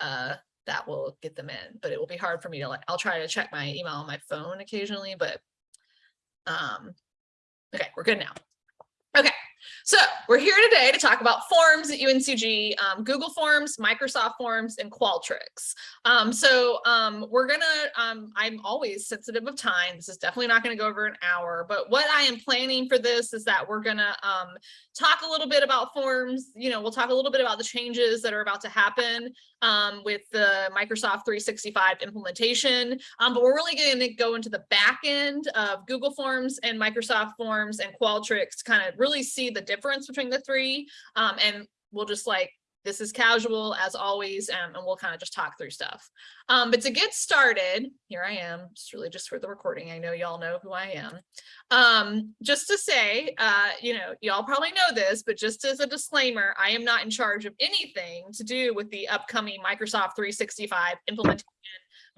uh, that will get them in, but it will be hard for me to like, I'll try to check my email on my phone occasionally, but um, okay, we're good now. So we're here today to talk about forms at UNCG, um, Google Forms, Microsoft Forms, and Qualtrics. Um, so um, we're gonna, um, I'm always sensitive of time. This is definitely not gonna go over an hour, but what I am planning for this is that we're gonna um, talk a little bit about forms. You know, we'll talk a little bit about the changes that are about to happen um, with the Microsoft 365 implementation, but we're really to go into the back end of Google Forms and Microsoft Forms and Qualtrics to kind of really see the difference between the three. Um, and we'll just like this is casual as always, um, and we'll kind of just talk through stuff. Um, but to get started, here I am, it's really just for the recording. I know y'all know who I am. Um, just to say, uh, you know, y'all probably know this, but just as a disclaimer, I am not in charge of anything to do with the upcoming Microsoft 365 implementation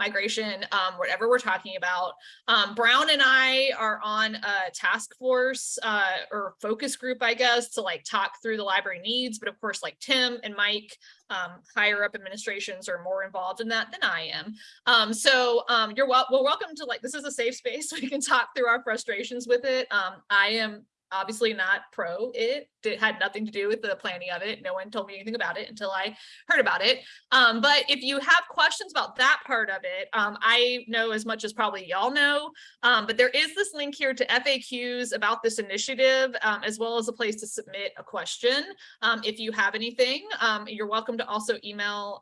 migration, um, whatever we're talking about. Um, Brown and I are on a task force uh, or focus group, I guess, to like talk through the library needs. But of course, like Tim and Mike, um, higher up administrations are more involved in that than I am. Um, so um, you're wel well, welcome to like, this is a safe space. We can talk through our frustrations with it. Um, I am obviously not pro it. It had nothing to do with the planning of it. No one told me anything about it until I heard about it. Um, but if you have questions about that part of it, um, I know as much as probably y'all know, um, but there is this link here to FAQs about this initiative, um, as well as a place to submit a question. Um, if you have anything, um, you're welcome to also email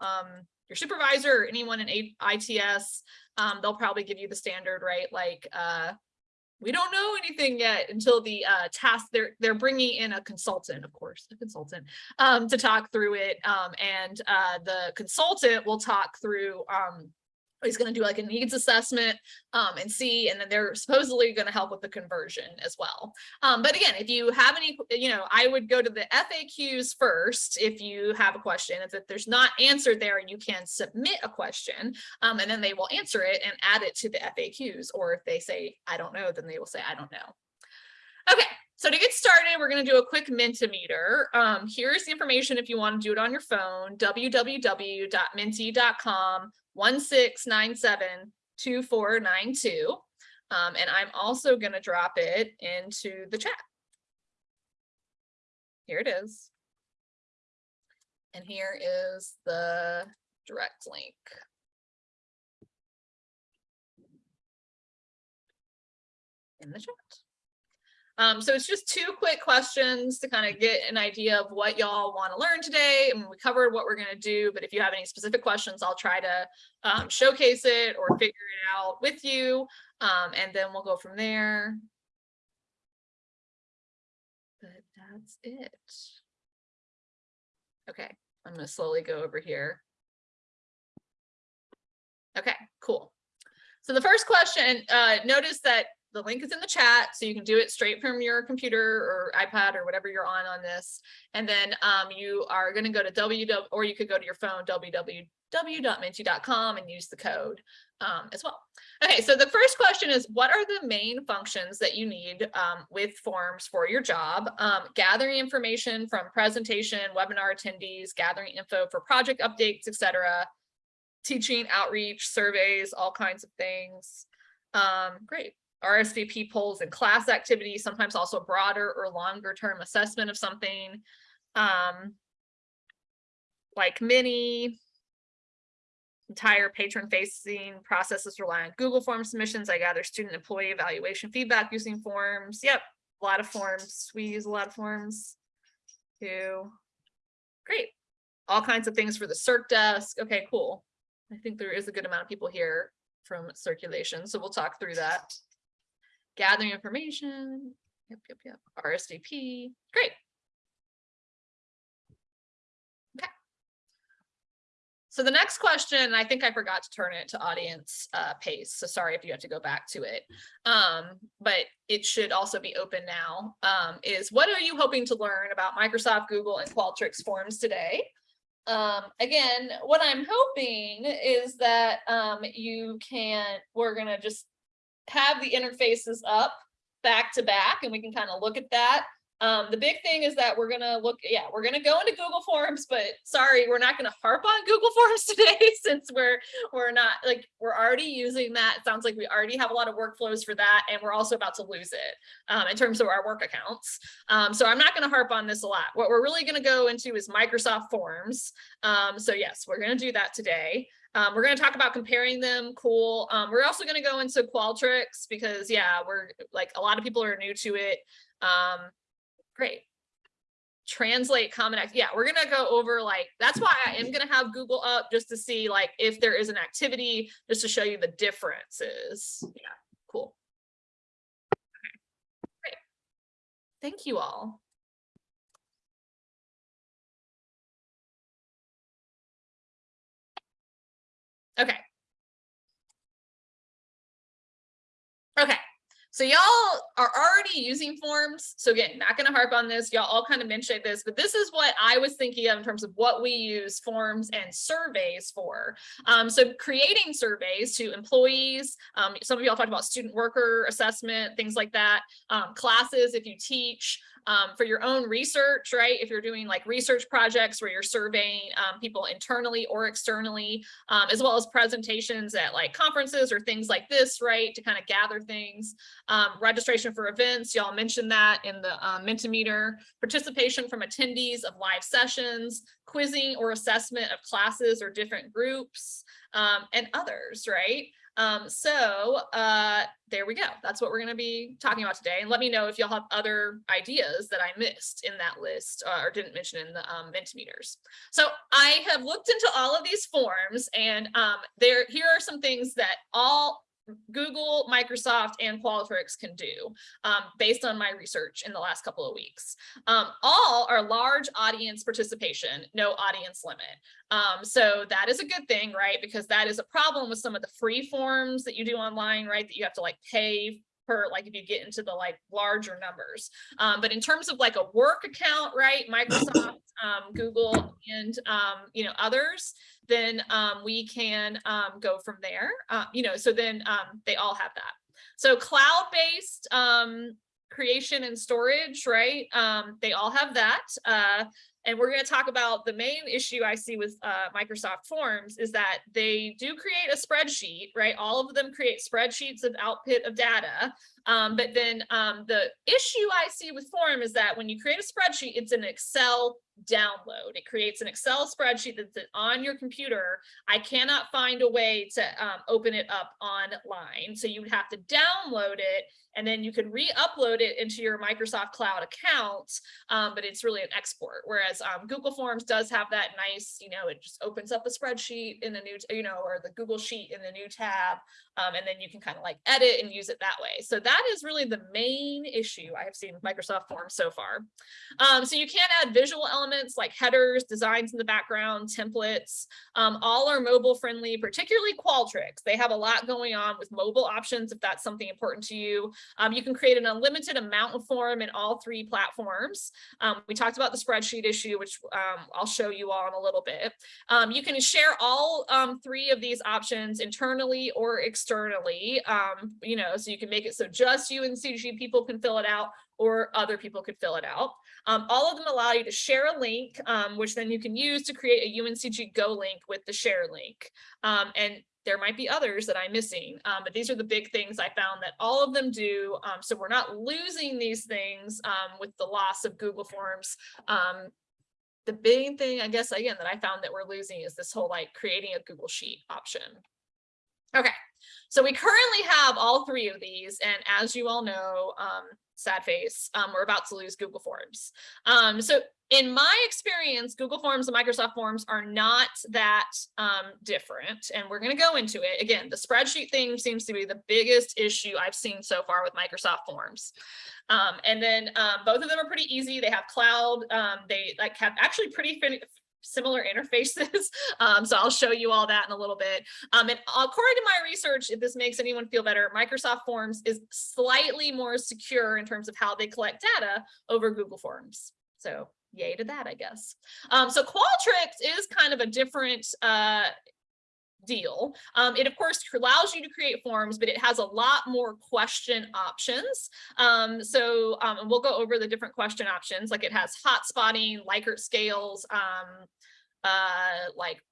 your supervisor or anyone in ITS. they'll probably give you the standard, right? Like, uh, we don't know anything yet until the uh, task they're they're bringing in a consultant of course a consultant um, to talk through it um, and uh, the consultant will talk through um, he's going to do like a needs assessment um, and see, and then they're supposedly going to help with the conversion as well. Um, but again, if you have any, you know, I would go to the FAQs first if you have a question. If there's not answered there, you can submit a question um, and then they will answer it and add it to the FAQs. Or if they say, I don't know, then they will say, I don't know. Okay, so to get started, we're going to do a quick Mentimeter. Um, here's the information if you want to do it on your phone, www.menti.com 1697-2492. Um, and I'm also going to drop it into the chat. Here it is. And here is the direct link. In the chat. Um, so it's just two quick questions to kind of get an idea of what y'all want to learn today. And we covered what we're going to do, but if you have any specific questions, I'll try to um, showcase it or figure it out with you. Um, and then we'll go from there. But that's it. Okay, I'm going to slowly go over here. Okay, cool. So the first question, uh, notice that the link is in the chat, so you can do it straight from your computer or iPad or whatever you're on on this. And then um, you are going to go to www, or you could go to your phone, www.menti.com and use the code um, as well. Okay, so the first question is, what are the main functions that you need um, with forms for your job? Um, gathering information from presentation, webinar attendees, gathering info for project updates, etc. Teaching, outreach, surveys, all kinds of things. Um, great. RSVP polls and class activities, sometimes also broader or longer term assessment of something. Um, like many entire patron facing processes rely on Google form submissions. I gather student employee evaluation feedback using forms. Yep, a lot of forms. We use a lot of forms too. Great. All kinds of things for the circ desk. Okay, cool. I think there is a good amount of people here from circulation, so we'll talk through that gathering information. Yep, yep, yep. RSVP. Great. Okay. So the next question, I think I forgot to turn it to audience uh, pace. So sorry if you have to go back to it. Um, but it should also be open now. Um, is what are you hoping to learn about Microsoft, Google, and Qualtrics forms today? Um, again, what I'm hoping is that um, you can, we're going to just have the interfaces up back to back and we can kind of look at that. Um, the big thing is that we're gonna look, yeah, we're gonna go into Google Forms, but sorry, we're not gonna harp on Google Forms today since we're we're not like we're already using that. It sounds like we already have a lot of workflows for that, and we're also about to lose it um, in terms of our work accounts. Um, so I'm not gonna harp on this a lot. What we're really gonna go into is Microsoft Forms. Um, so yes, we're gonna do that today. Um, we're going to talk about comparing them. Cool. Um, we're also going to go into Qualtrics because yeah, we're like a lot of people are new to it. Um, great. Translate common. Yeah, we're going to go over like, that's why I am going to have Google up just to see like if there is an activity, just to show you the differences. Yeah, cool. Okay. Great. Thank you all. Okay. Okay, so y'all are already using forms. So again, not gonna harp on this. Y'all all kind of mentioned this, but this is what I was thinking of in terms of what we use forms and surveys for. Um, so creating surveys to employees, um, some of y'all talked about student worker assessment, things like that, um, classes if you teach, um, for your own research, right? If you're doing like research projects where you're surveying um, people internally or externally, um, as well as presentations at like conferences or things like this, right? To kind of gather things. Um, registration for events, y'all mentioned that in the um, Mentimeter. Participation from attendees of live sessions, quizzing or assessment of classes or different groups, um, and others, right? Um, so uh, there we go. That's what we're going to be talking about today. And let me know if y'all have other ideas that I missed in that list uh, or didn't mention in the um, Mentimeters. So I have looked into all of these forms and um, there here are some things that all Google, Microsoft, and Qualtrics can do um, based on my research in the last couple of weeks. Um, all are large audience participation, no audience limit. Um, so that is a good thing, right? Because that is a problem with some of the free forms that you do online, right? That you have to like pay per like if you get into the like larger numbers. Um, but in terms of like a work account, right? Microsoft, um, Google, and um, you know others, then um, we can um, go from there. Uh, you know, so then um, they all have that. So cloud-based um, creation and storage, right? Um, they all have that. Uh, and we're going to talk about the main issue I see with uh, Microsoft Forms is that they do create a spreadsheet, right? All of them create spreadsheets of output of data. Um, but then um, the issue I see with Form is that when you create a spreadsheet, it's an Excel download. It creates an Excel spreadsheet that's on your computer. I cannot find a way to um, open it up online. So you would have to download it and then you can re-upload it into your Microsoft Cloud account, um, but it's really an export. Whereas um, Google Forms does have that nice, you know, it just opens up a spreadsheet in the new, you know, or the Google Sheet in the new tab, um, and then you can kind of like edit and use it that way. So that is really the main issue I have seen with Microsoft Forms so far. Um, so you can add visual elements like headers, designs in the background, templates. Um, all are mobile friendly, particularly Qualtrics. They have a lot going on with mobile options if that's something important to you. Um, you can create an unlimited amount of form in all three platforms. Um, we talked about the spreadsheet issue, which um, I'll show you all in a little bit. Um, you can share all um, three of these options internally or externally, um, you know, so you can make it so just UNCG people can fill it out or other people could fill it out. Um, all of them allow you to share a link, um, which then you can use to create a UNCG Go link with the share link. Um, and there might be others that I'm missing, um, but these are the big things I found that all of them do. Um, so we're not losing these things um, with the loss of Google Forms. Um, the big thing, I guess, again, that I found that we're losing is this whole like creating a Google Sheet option. Okay, so we currently have all three of these, and as you all know, um, sad face, um, we're about to lose Google Forms. Um, so in my experience, Google Forms and Microsoft Forms are not that um, different, and we're going to go into it. Again, the spreadsheet thing seems to be the biggest issue I've seen so far with Microsoft Forms. Um, and then um, both of them are pretty easy. They have cloud. Um, they like have actually pretty similar interfaces. Um, so I'll show you all that in a little bit. Um, and according to my research, if this makes anyone feel better, Microsoft Forms is slightly more secure in terms of how they collect data over Google Forms. So yay to that, I guess. Um, so Qualtrics is kind of a different, uh, deal. Um, it of course allows you to create forms, but it has a lot more question options. Um, so um, we'll go over the different question options, like it has hot spotting, Likert scales, um, uh, like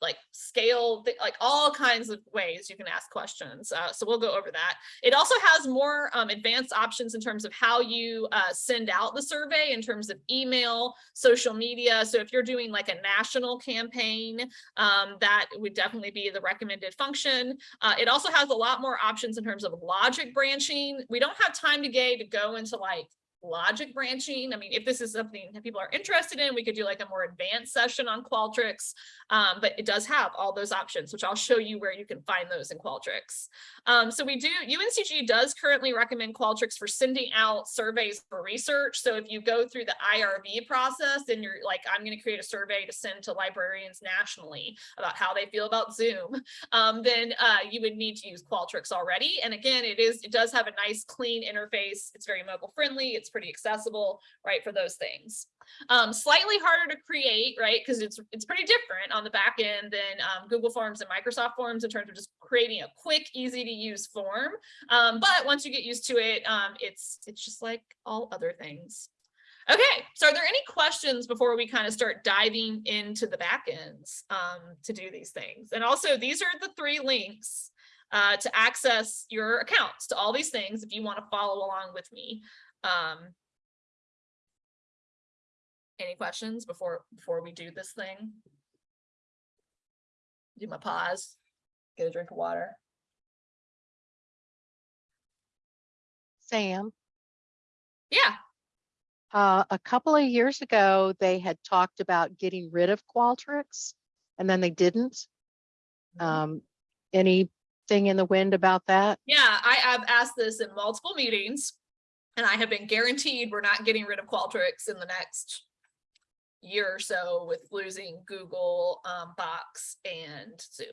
like scale, like all kinds of ways you can ask questions. Uh, so we'll go over that. It also has more um, advanced options in terms of how you uh, send out the survey in terms of email, social media. So if you're doing like a national campaign, um, that would definitely be the recommended function. Uh, it also has a lot more options in terms of logic branching. We don't have time today to go into like logic branching. I mean, if this is something that people are interested in, we could do like a more advanced session on Qualtrics. Um, but it does have all those options, which I'll show you where you can find those in Qualtrics. Um, so we do, UNCG does currently recommend Qualtrics for sending out surveys for research. So if you go through the IRB process and you're like, I'm going to create a survey to send to librarians nationally about how they feel about Zoom, um, then uh, you would need to use Qualtrics already. And again, it is, it does have a nice clean interface. It's very mobile friendly. It's pretty accessible, right, for those things. Um, slightly harder to create, right, because it's it's pretty different on the back end than um, Google Forms and Microsoft Forms in terms of just creating a quick, easy to use form. Um, but once you get used to it, um, it's it's just like all other things. Okay, so are there any questions before we kind of start diving into the back ends um, to do these things? And also, these are the three links uh, to access your accounts to all these things if you want to follow along with me. Um, any questions before before we do this thing? Do my pause, get a drink of water. Sam, Yeah, uh, a couple of years ago, they had talked about getting rid of Qualtrics and then they didn't. Um, anything in the wind about that? yeah, I have asked this in multiple meetings. And I have been guaranteed we're not getting rid of Qualtrics in the next year or so with losing Google, um, Box and Zoom.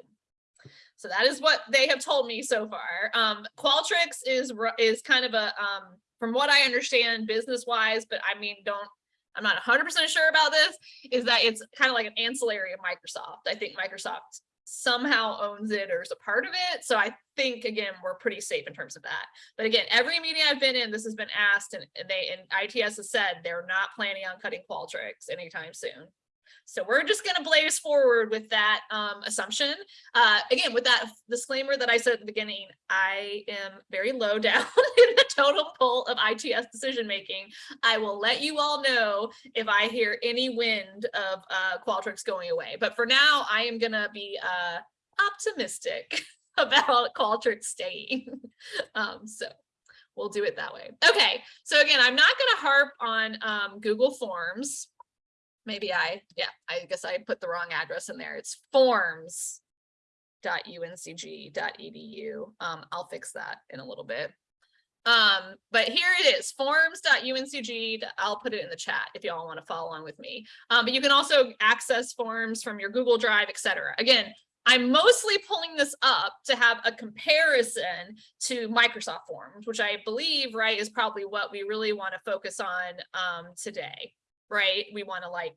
So that is what they have told me so far. Um, Qualtrics is, is kind of a, um, from what I understand business wise, but I mean, don't, I'm not hundred percent sure about this, is that it's kind of like an ancillary of Microsoft. I think Microsoft somehow owns it or is a part of it. So I think, again, we're pretty safe in terms of that. But again, every meeting I've been in, this has been asked and they, and ITS has said they're not planning on cutting Qualtrics anytime soon. So we're just gonna blaze forward with that um, assumption. Uh, again, with that disclaimer that I said at the beginning, I am very low down in the total poll of ITS decision making. I will let you all know if I hear any wind of uh, Qualtrics going away. But for now, I am gonna be uh, optimistic about Qualtrics staying. um, so we'll do it that way. Okay, so again, I'm not gonna harp on um, Google Forms. Maybe I, yeah, I guess I put the wrong address in there. It's forms .uncg.edu. Um, I'll fix that in a little bit. Um, but here it is, forms.uncg. I'll put it in the chat if y'all want to follow along with me. Um, but you can also access forms from your Google Drive, etc. Again, I'm mostly pulling this up to have a comparison to Microsoft Forms, which I believe, right, is probably what we really want to focus on um, today, right? We want to like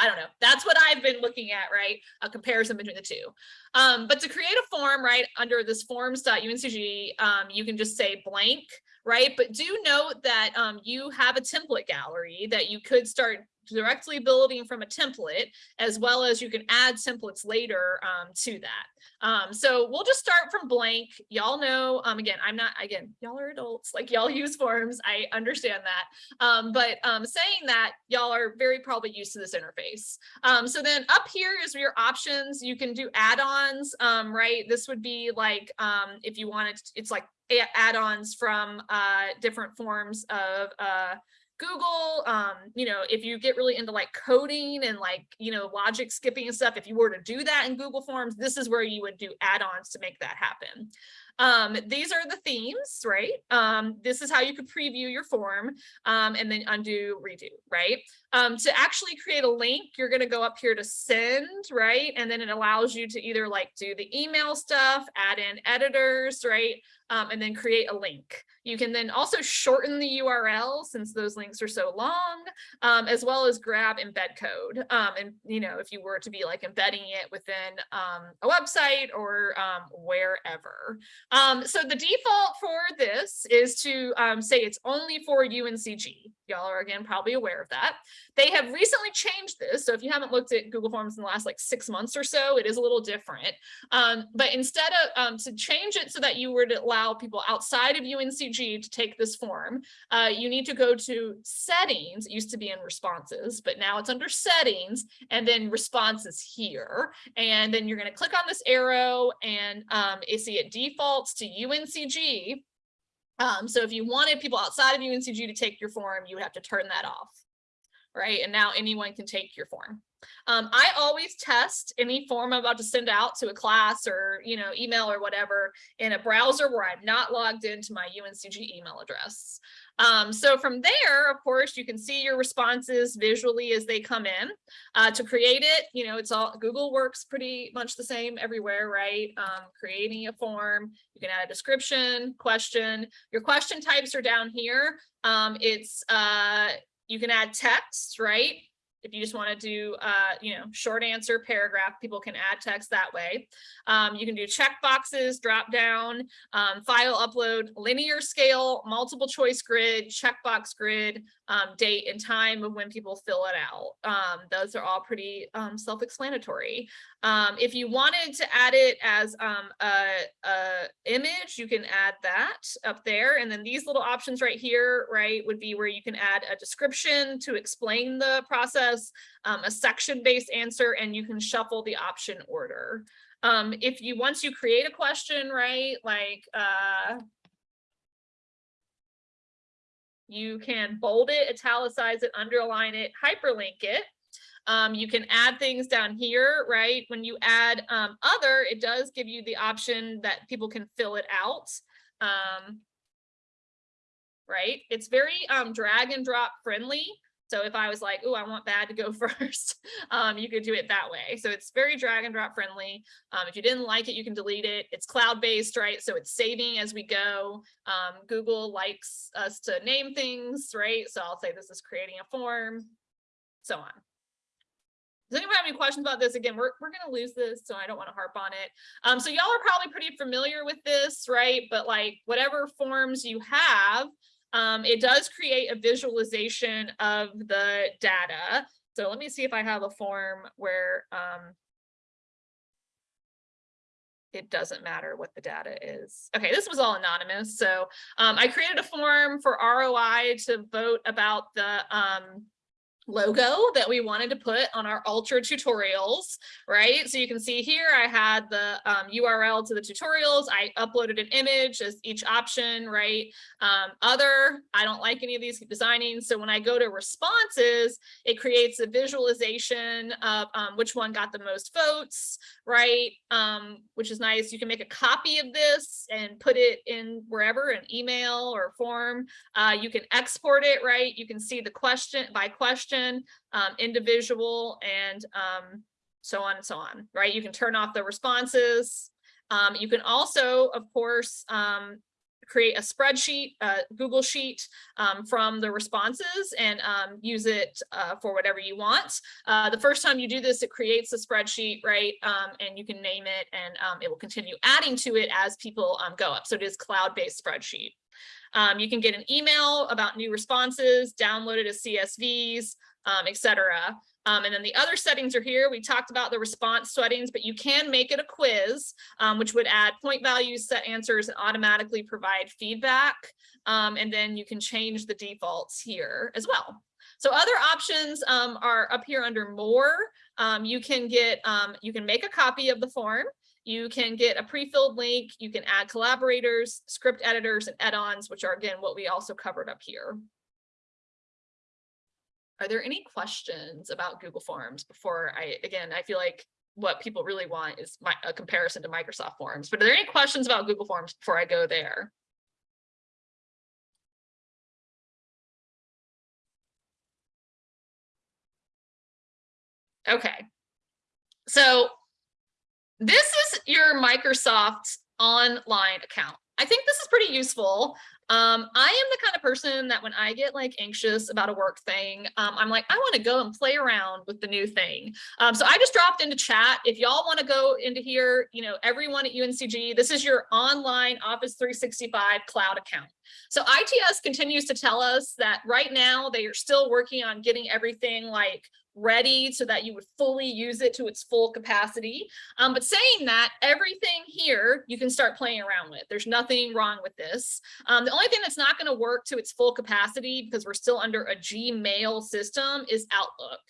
I don't know. That's what I've been looking at, right? A comparison between the two. Um, but to create a form, right, under this forms.uncg, um, you can just say blank, right? But do note that um, you have a template gallery that you could start directly building from a template, as well as you can add templates later um, to that. Um, so we'll just start from blank. Y'all know, um, again, I'm not, again, y'all are adults, like y'all use forms. I understand that. Um, but um, saying that y'all are very probably used to this interface. Um, so then up here is your options. You can do add-ons, um, right? This would be like, if you wanted, it's like add-ons from uh, different forms of uh, Google, um, you know, if you get really into like coding and like, you know, logic skipping and stuff, if you were to do that in Google Forms, this is where you would do add-ons to make that happen. Um, these are the themes, right? Um, this is how you could preview your form um, and then undo, redo, right? Um, to actually create a link, you're going to go up here to send, right? And then it allows you to either like do the email stuff, add in editors, right? Um, and then create a link. You can then also shorten the URL since those links are so long, um, as well as grab embed code. Um, and, you know, if you were to be like embedding it within um, a website or um, wherever. Um, so the default for this is to say it's only for UNCG. Y'all are again probably aware of that. They have recently changed this. So if you haven't looked at Google Forms in the last like six months or so, it is a little different. But instead of to change it so that you would allow people outside of UNCG to take this form, uh, you need to go to settings. It used to be in responses, but now it's under settings and then responses here. And then you're going to click on this arrow and um, you see it defaults to UNCG. Um, so if you wanted people outside of UNCG to take your form, you would have to turn that off. Right. And now anyone can take your form. Um, I always test any form I'm about to send out to a class or, you know, email or whatever in a browser where I'm not logged into my UNCG email address. Um, so from there, of course, you can see your responses visually as they come in. Uh, to create it, you know, it's all Google works pretty much the same everywhere, right? Um, creating a form, you can add a description, question. Your question types are down here. Um, it's uh, you can add text, right? If you just want to do, uh, you know, short answer paragraph, people can add text that way. Um, you can do check boxes, drop down, um, file upload, linear scale, multiple choice grid, checkbox grid, um, date and time of when people fill it out. Um, those are all pretty um, self-explanatory. Um, if you wanted to add it as a, a image, you can add that up there. And then these little options right here, right, would be where you can add a description to explain the process, um, a section-based answer, and you can shuffle the option order. Um, if you, once you create a question, right, like, uh, you can bold it, italicize it, underline it, hyperlink it. Um, you can add things down here, right? When you add um, other, it does give you the option that people can fill it out. Um, right? It's very um, drag and drop friendly. So if I was like, oh, I want bad to go first, um, you could do it that way. So it's very drag and drop friendly. Um, if you didn't like it, you can delete it. It's cloud-based, right? So it's saving as we go. Um, Google likes us to name things, right? So I'll say this is creating a form, so on. Does anyone have any questions about this? Again, we're, we're going to lose this, so I don't want to harp on it. Um, so y'all are probably pretty familiar with this, right? But like whatever forms you have, um, it does create a visualization of the data. So let me see if I have a form where um, it doesn't matter what the data is. Okay, this was all anonymous. So um, I created a form for ROI to vote about the um, logo that we wanted to put on our ultra tutorials, right? So you can see here, I had the um, URL to the tutorials. I uploaded an image as each option, right? Um, other, I don't like any of these designing. So when I go to responses, it creates a visualization of um, which one got the most votes, right? Um, which is nice. You can make a copy of this and put it in wherever, an email or form. Uh, you can export it, right? You can see the question by question um, individual, and um, so on and so on, right? You can turn off the responses. Um, you can also, of course, um, create a spreadsheet, a Google Sheet um, from the responses and um, use it uh, for whatever you want. Uh, the first time you do this, it creates a spreadsheet, right? Um, and you can name it and um, it will continue adding to it as people um, go up. So it is cloud-based spreadsheet. Um, you can get an email about new responses, download it as CSVs, um, etc. Um, and then the other settings are here. We talked about the response settings, but you can make it a quiz, um, which would add point values, set answers, and automatically provide feedback. Um, and then you can change the defaults here as well. So other options um, are up here under more. Um, you can get, you can make a copy of the form. You can get a pre-filled link. You can add collaborators, script editors, and add-ons, which are again what we also covered up here. Are there any questions about Google Forms before I, again, I feel like what people really want is my, a comparison to Microsoft Forms. But are there any questions about Google Forms before I go there? Okay. So this is your Microsoft online account. I think this is pretty useful. Um, I am the kind of person that when I get like anxious about a work thing, um, I'm like, I want to go and play around with the new thing. Um, so I just dropped into chat. If y'all want to go into here, you know, everyone at UNCG, this is your online Office 365 cloud account. So ITS continues to tell us that right now they are still working on getting everything like ready so that you would fully use it to its full capacity. Um, but saying that, everything here you can start playing around with. There's nothing wrong with this. Um, the only thing that's not going to work to its full capacity because we're still under a Gmail system is Outlook.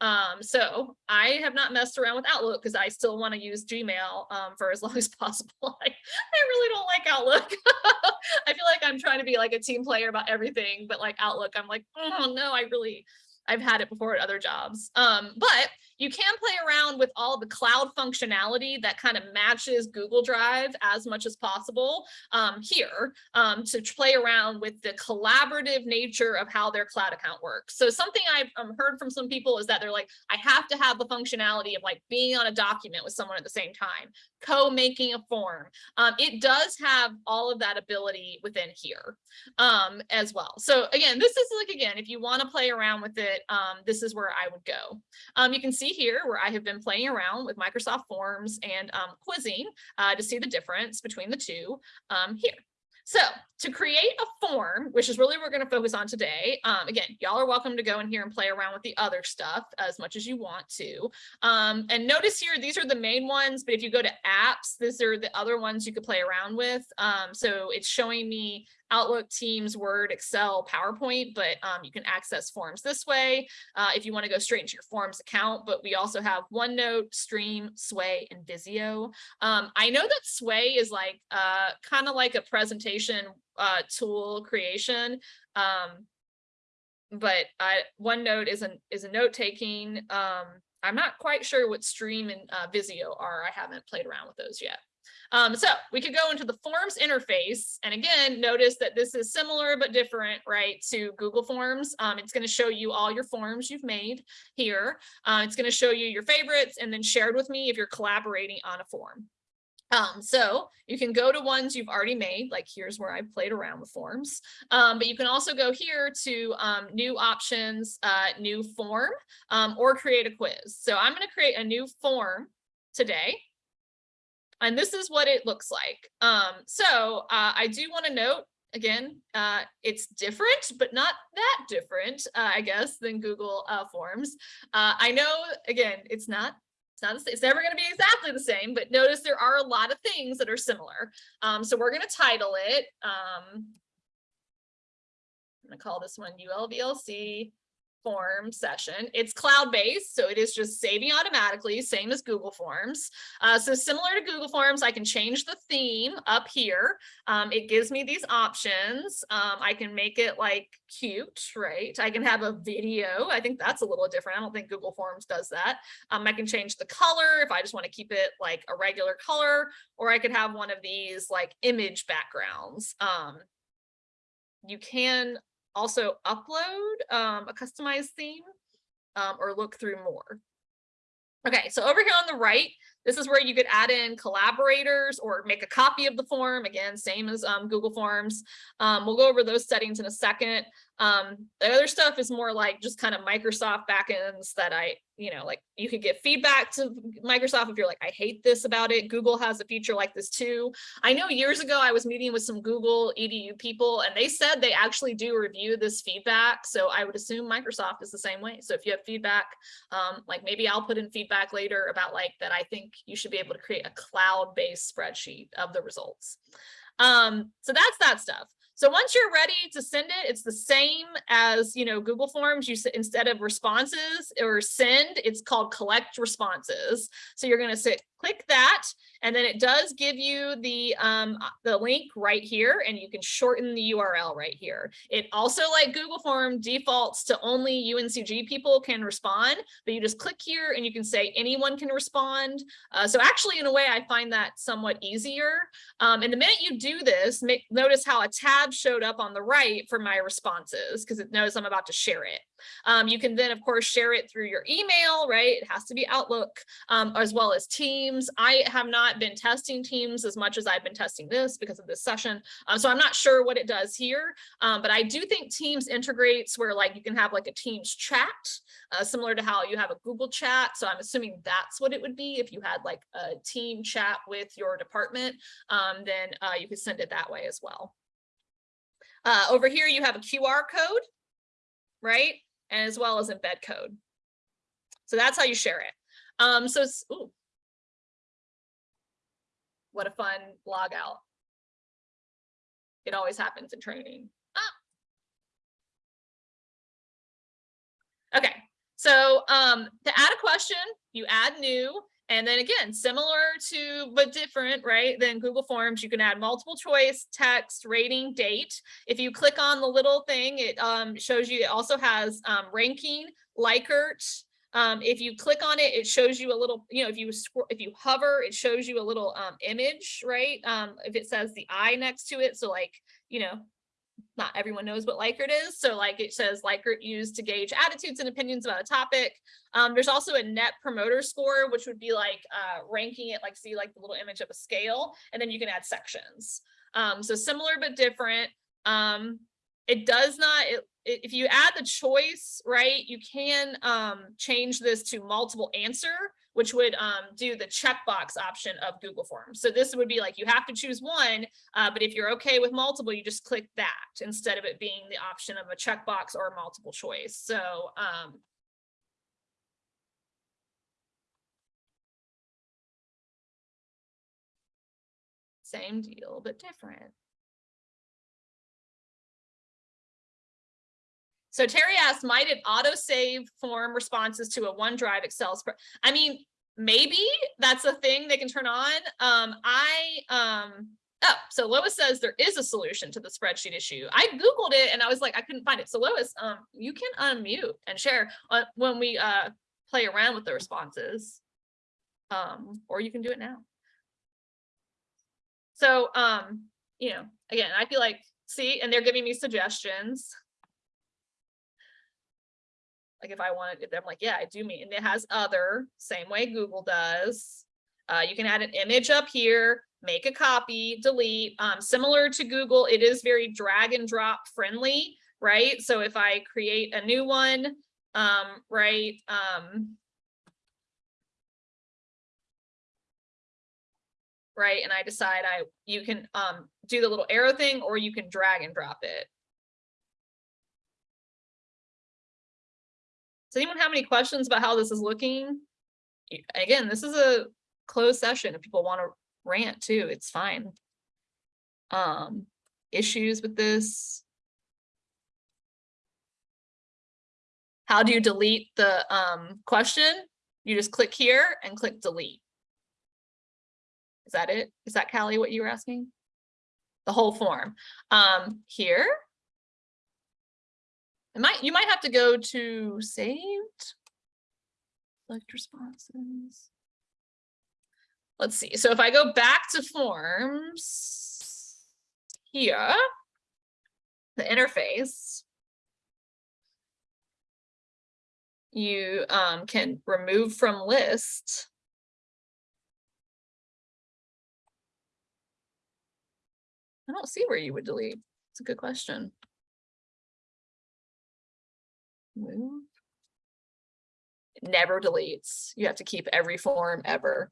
Um, so I have not messed around with Outlook because I still want to use Gmail um, for as long as possible. I, I really don't like Outlook. I feel like I'm trying to be like a team player about everything, but like Outlook, I'm like, oh no, I really, I've had it before at other jobs. Um, but you can play around with all the cloud functionality that kind of matches Google Drive as much as possible um, here um, to play around with the collaborative nature of how their cloud account works. So something I've um, heard from some people is that they're like, I have to have the functionality of like being on a document with someone at the same time, co-making a form. Um, it does have all of that ability within here um, as well. So again, this is like, again, if you want to play around with it, um, this is where I would go. Um, you can see here where I have been playing around with Microsoft Forms and um, quizzing uh, to see the difference between the two um, here. So to create a form, which is really what we're going to focus on today, um, again, y'all are welcome to go in here and play around with the other stuff as much as you want to. Um, and notice here, these are the main ones, but if you go to apps, these are the other ones you could play around with. Um, so it's showing me Outlook, Teams, Word, Excel, PowerPoint, but um, you can access forms this way uh, if you want to go straight into your forms account. But we also have OneNote, Stream, Sway, and Visio. Um, I know that Sway is like uh, kind of like a presentation uh, tool creation. Um, but I, OneNote is an is a note taking. Um, I'm not quite sure what Stream and uh, Visio are. I haven't played around with those yet. Um, so we could go into the forms interface. And again, notice that this is similar but different, right, to Google Forms. Um, it's going to show you all your forms you've made here. Uh, it's going to show you your favorites and then shared with me if you're collaborating on a form. Um, so you can go to ones you've already made, like here's where I played around with forms, um, but you can also go here to um, new options, uh, new form, um, or create a quiz. So I'm going to create a new form today. And this is what it looks like. Um, so uh, I do want to note again, uh, it's different, but not that different, uh, I guess, than Google uh, Forms. Uh, I know, again, it's not, it's not, it's never going to be exactly the same, but notice there are a lot of things that are similar. Um, so we're going to title it, um, I'm going to call this one ULVLC form session. It's cloud-based, so it is just saving automatically, same as Google Forms. Uh, so similar to Google Forms, I can change the theme up here. Um, it gives me these options. Um, I can make it like cute, right? I can have a video. I think that's a little different. I don't think Google Forms does that. Um, I can change the color if I just want to keep it like a regular color, or I could have one of these like image backgrounds. Um, you can also upload um, a customized theme um, or look through more. Okay, so over here on the right, this is where you could add in collaborators or make a copy of the form. Again, same as um, Google Forms. Um, we'll go over those settings in a second. Um, the other stuff is more like just kind of Microsoft backends that I, you know, like you could get feedback to Microsoft if you're like, I hate this about it. Google has a feature like this too. I know years ago I was meeting with some Google EDU people and they said they actually do review this feedback. So I would assume Microsoft is the same way. So if you have feedback, um, like maybe I'll put in feedback later about like that I think you should be able to create a cloud-based spreadsheet of the results. Um, so that's that stuff. So once you're ready to send it, it's the same as, you know, Google Forms. You instead of responses or send, it's called collect responses. So you're going to click that. And then it does give you the, um, uh, the link right here and you can shorten the URL right here. It also like Google form defaults to only UNCG people can respond, but you just click here and you can say anyone can respond. Uh, so actually in a way, I find that somewhat easier. Um, and the minute you do this, make, notice how a tab showed up on the right for my responses because it knows I'm about to share it. Um, you can then, of course, share it through your email, right? It has to be Outlook, um, as well as Teams. I have not been testing Teams as much as I've been testing this because of this session. Uh, so I'm not sure what it does here, um, but I do think Teams integrates where like you can have like a Teams chat, uh, similar to how you have a Google chat. So I'm assuming that's what it would be if you had like a team chat with your department, um, then uh, you could send it that way as well. Uh, over here, you have a QR code, right? As well as embed code. So that's how you share it. Um, so, ooh. What a fun log out. It always happens in training. Ah. Okay, so um, to add a question, you add new, and then again, similar to, but different, right? Than Google Forms, you can add multiple choice, text, rating, date. If you click on the little thing, it um, shows you, it also has um, ranking, Likert. Um, if you click on it, it shows you a little, you know, if you if you hover, it shows you a little um, image, right? Um, if it says the eye next to it, so like, you know, not everyone knows what Likert is. So like it says Likert used to gauge attitudes and opinions about a topic. Um, there's also a net promoter score, which would be like uh, ranking it, like see like the little image of a scale, and then you can add sections. Um, so similar but different. Um, it does not, it, if you add the choice, right, you can um, change this to multiple answer, which would um, do the checkbox option of Google Forms. So this would be like, you have to choose one, uh, but if you're okay with multiple, you just click that instead of it being the option of a checkbox or multiple choice. So um, same deal, but different. So Terry asked, might it auto save form responses to a OneDrive Excel? I mean, maybe that's a thing they can turn on. Um, I, um, oh, so Lois says there is a solution to the spreadsheet issue. I Googled it and I was like, I couldn't find it. So Lois, um, you can unmute and share uh, when we, uh, play around with the responses. Um, or you can do it now. So, um, you know, again, I feel like, see, and they're giving me suggestions. Like if I wanted, if I'm like, yeah, I do mean, and it has other, same way Google does. Uh, you can add an image up here, make a copy, delete, um, similar to Google, it is very drag and drop friendly, right? So if I create a new one, um, right, um, right? And I decide I, you can um do the little arrow thing or you can drag and drop it. Does anyone have any questions about how this is looking? Again, this is a closed session. If people want to rant too, it's fine. Um, issues with this? How do you delete the um question? You just click here and click delete. Is that it? Is that Callie what you were asking? The whole form. Um, here. It might, you might have to go to saved. Select responses. Let's see. So if I go back to forms here, the interface, you um, can remove from list. I don't see where you would delete. It's a good question. Move. Never deletes. You have to keep every form ever.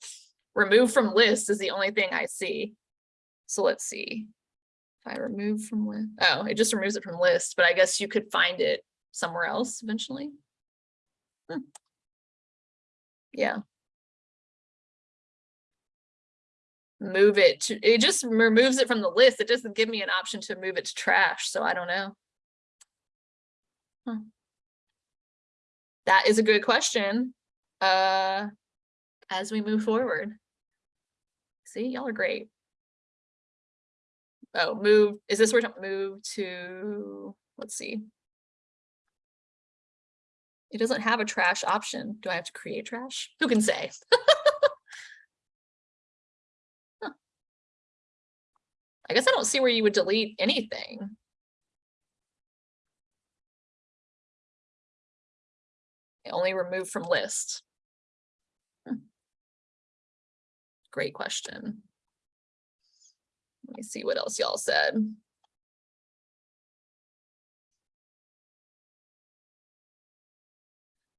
Remove from list is the only thing I see. So let's see. If I remove from list, oh, it just removes it from list, but I guess you could find it somewhere else eventually. Hmm. Yeah. Move it to, it just removes it from the list. It doesn't give me an option to move it to trash, so I don't know. That is a good question. Uh, as we move forward. See, y'all are great. Oh, move, is this where to move to, let's see. It doesn't have a trash option. Do I have to create trash? Who can say? Huh. I guess I don't see where you would delete anything. Only remove from list. Hmm. Great question. Let me see what else y'all said.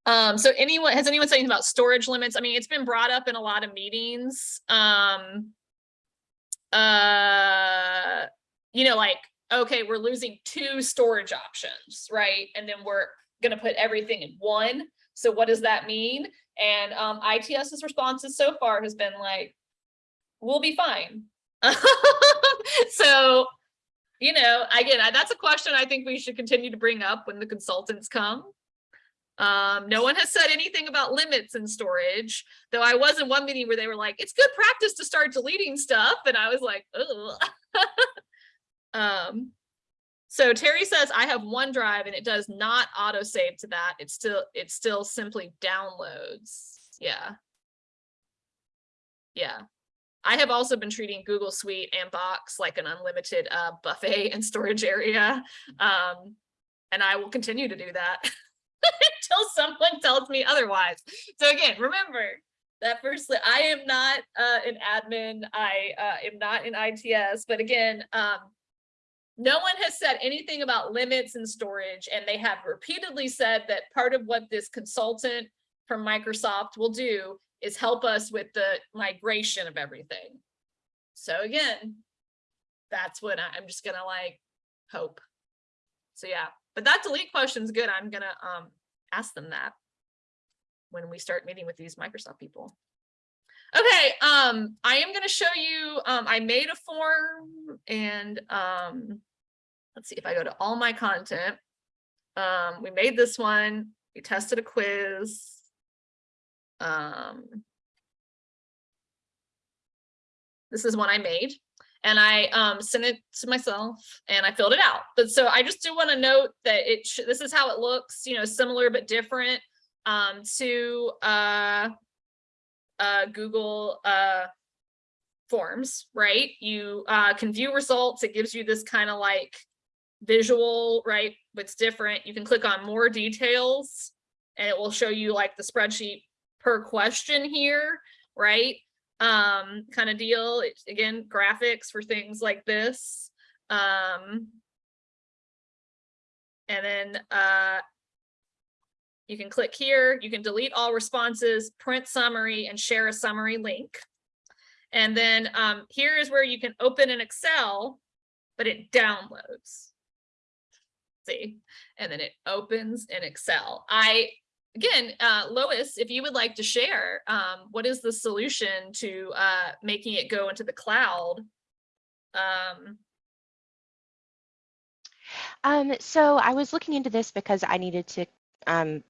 Um, so anyone, has anyone said anything about storage limits? I mean, it's been brought up in a lot of meetings. Um, uh, you know, like, okay, we're losing two storage options, right? And then we're gonna put everything in one. So what does that mean? And um, ITS's responses so far has been like, we'll be fine. so, you know, again, that's a question I think we should continue to bring up when the consultants come. Um, no one has said anything about limits in storage, though I was in one meeting where they were like, it's good practice to start deleting stuff. And I was like, Ugh. um, so Terry says I have OneDrive and it does not auto save to that. It's still, it still simply downloads. Yeah. Yeah. I have also been treating Google Suite and Box like an unlimited uh, buffet and storage area. Um, and I will continue to do that until someone tells me otherwise. So again, remember that firstly, I am not uh, an admin. I uh, am not in ITS, but again, um, no one has said anything about limits and storage, and they have repeatedly said that part of what this consultant from Microsoft will do is help us with the migration of everything. So again, that's what I- I'm just gonna like hope. So yeah, but that delete question's good. I'm gonna um ask them that when we start meeting with these Microsoft people. Okay, um, I am gonna show you, um, I made a form and um, let's see if I go to all my content. Um, we made this one, we tested a quiz. Um, this is one I made and I um, sent it to myself and I filled it out. But so I just do want to note that it this is how it looks, you know, similar but different um, to uh, uh, Google uh, Forms, right? You uh, can view results. It gives you this kind of like visual, right? What's different. You can click on more details and it will show you like the spreadsheet per question here, right? um kind of deal again graphics for things like this um and then uh you can click here you can delete all responses print summary and share a summary link and then um here is where you can open an excel but it downloads see and then it opens in excel i again, uh, Lois, if you would like to share, um, what is the solution to uh, making it go into the cloud? Um, Um, so I was looking into this because I needed to um,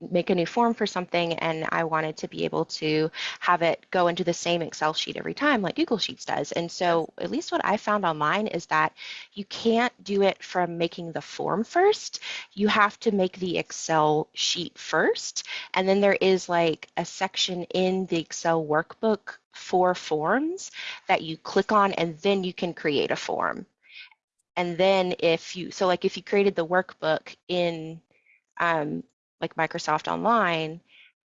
make a new form for something and I wanted to be able to have it go into the same Excel sheet every time like Google Sheets does. And so at least what I found online is that you can't do it from making the form first. You have to make the Excel sheet first. And then there is like a section in the Excel workbook for forms that you click on and then you can create a form. And then if you, so like if you created the workbook in um, like Microsoft Online,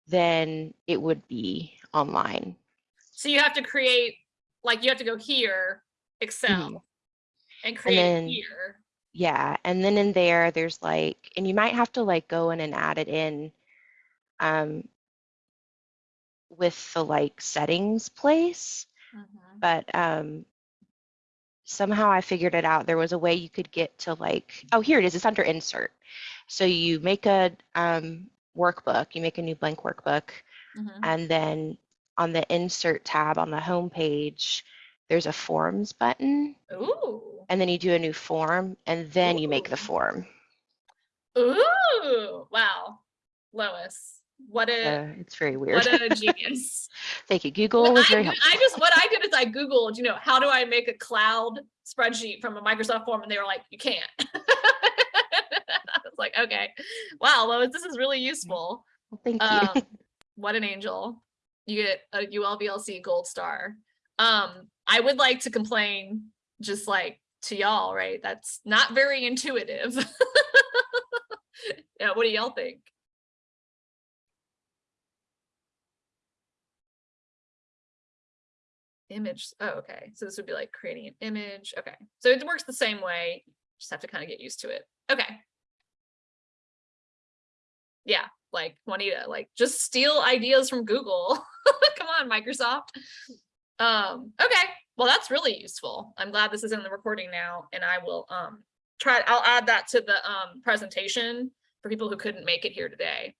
then it would be online. so you have to create, like you have to go here, Excel, Mhm. and create it then- here. Yeah, and then in there, there's like, and you might have to like go in and add it in um, with the like settings place, Mhm. but um, somehow I figured it out. There was a way you could get to like, oh, here it is. It's under insert. So you make a um, workbook, you make a new blank workbook, Mhm. and then on the insert tab on the home page, there's a forms button, Ooh, and then you do a new form, and then you make the form. ooh, wow, Lois, what a, Uh, it's very weird. what a genius. Thank you. Google What was I, very did- helpful. I just, what I did is I Googled, you know, how do I make a cloud spreadsheet from a Microsoft form? And they were like, you can't. I was like, okay, wow, Lois, this is really useful. Well, Thank you. Um, what an angel. You get a ULVLC gold star. Um, I would like to complain just like to y'all, right? That's not very intuitive. Yeah, what do y'all think? Image, oh, okay, so this would be like creating an image, okay, so it works the same way, just have to kind of get used to it, okay. Yeah, like Juanita, like just steal ideas from Google. Come on, Microsoft. Um, okay, well, that's really useful. I'm glad this is in the recording now and I will um try, I'll add that to the um presentation for people who couldn't make it here today.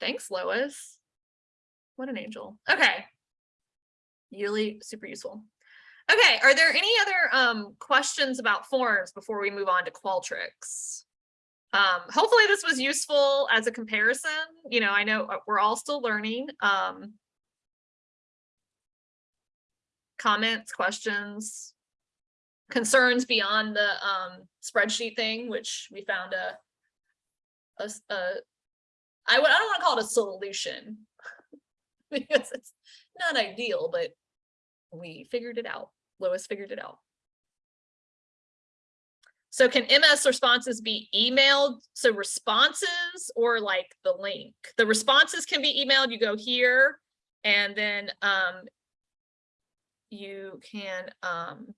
Thanks, Lois. What an angel. Okay. Really super useful. Okay, are there any other um questions about forms before we move on to Qualtrics? Um, hopefully this was useful as a comparison. You know, I know uh, we're all still learning. Um, comments, questions, concerns beyond the um spreadsheet thing, which we found a a, a- I don't want to call it a solution because it's not ideal, but we figured it out. Lois figured it out. So can MS responses be emailed? So responses or like the link? The responses can be emailed. You go here and then um you can um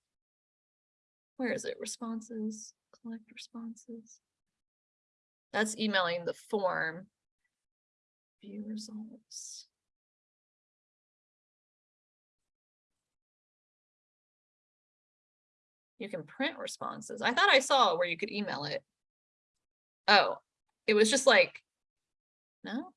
where is it? Responses, collect responses. That's emailing the form. View results. You can print responses. I thought I saw where you could email it. Oh, it was just like, no?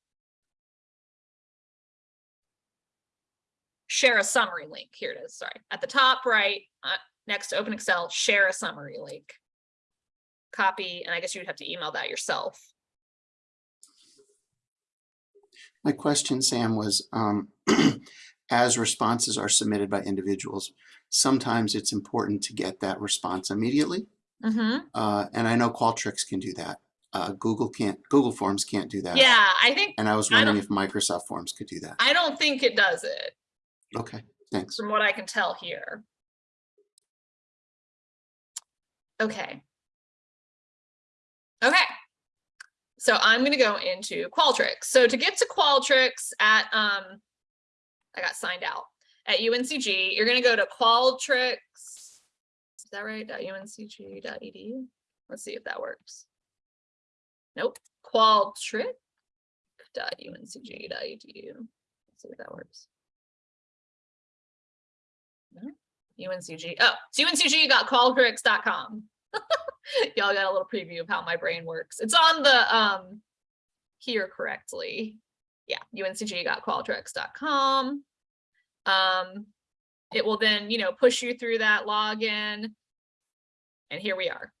Share a summary link. Here it is, sorry. At the top right, uh, next to open Excel, share a summary link. Copy, and I guess you'd have to email that yourself. My question, Sam, was um, as responses are submitted by individuals, sometimes it's important to get that response immediately. Mhm. Uh, and I know Qualtrics can do that. Uh, Google can't, Google Forms can't do that. Yeah, I think, And I was wondering don't- if Microsoft Forms could do that. I don't think it does it. Okay, thanks. from what I can tell here. Okay. Okay. So I'm gonna go into Qualtrics. So to get to Qualtrics at, um, I got signed out, at UNCG, you're gonna go to Qualtrics. Is that right? .uncg.edu? Let's see if that works. Nope, Qualtrics. .uncg.edu. E Let's see if that works. No, UNCG, oh, it's uncg.qualtrics.com. Y'all got a little preview of how my brain works. It's on the, um, here correctly. Yeah, uncg.qualtrics.com. Um, it will then, you know, push you through that login. And here we are.